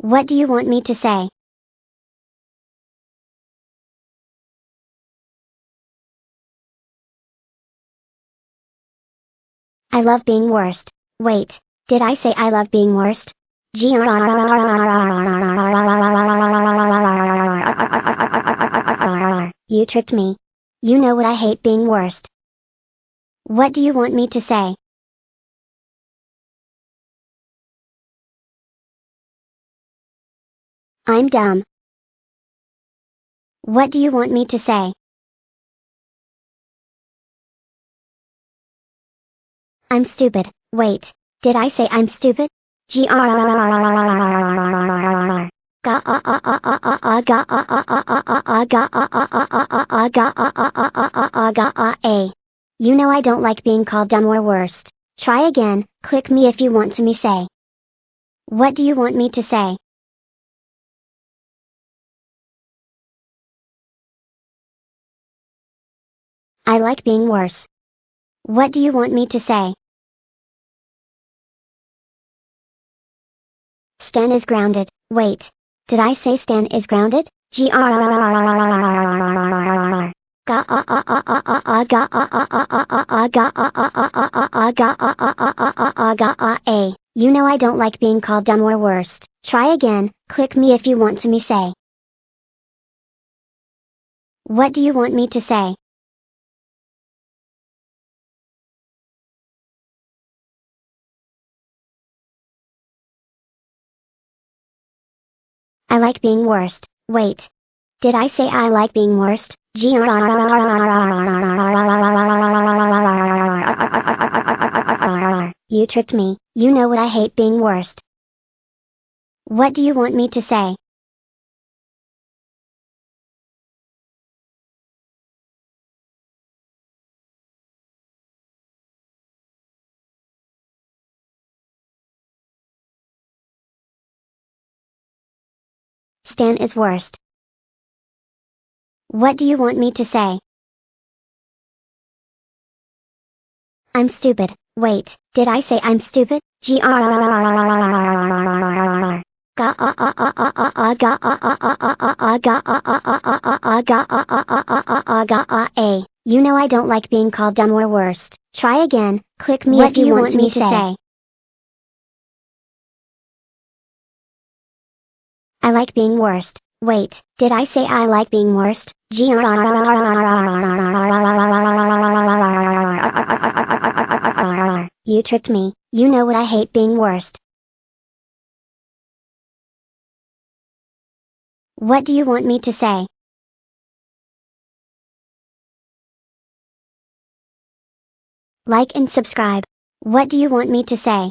What do you want me to say? I love being worst. Wait, did I say I love being worst? You tricked me. You know what I hate being worst. What do you want me to say? I'm dumb. What do you want me to say? I'm stupid. Wait, did I say I'm stupid? G R A. You know I don't like being called dumb or worst. Try again, click me if you want to me say. What do you want me to say? I like being worse. What do you want me to say? Stan is grounded. Wait. Did I say Stan is grounded? G I like being worst. Wait. Did I say I like being worst? You tricked me. You know what I hate being worst. What do you want me to say? Stan is worst. What do you want me to say? I'm stupid. Wait, did I say I'm stupid? G R A. You know I don't like being called dumb or worst. Try again, click me if you want me to say. I like being worst. Wait, did I say I like being worst? You tricked me. You know what I hate being worst. What do you want me to say? Like and subscribe. What do you want me to say?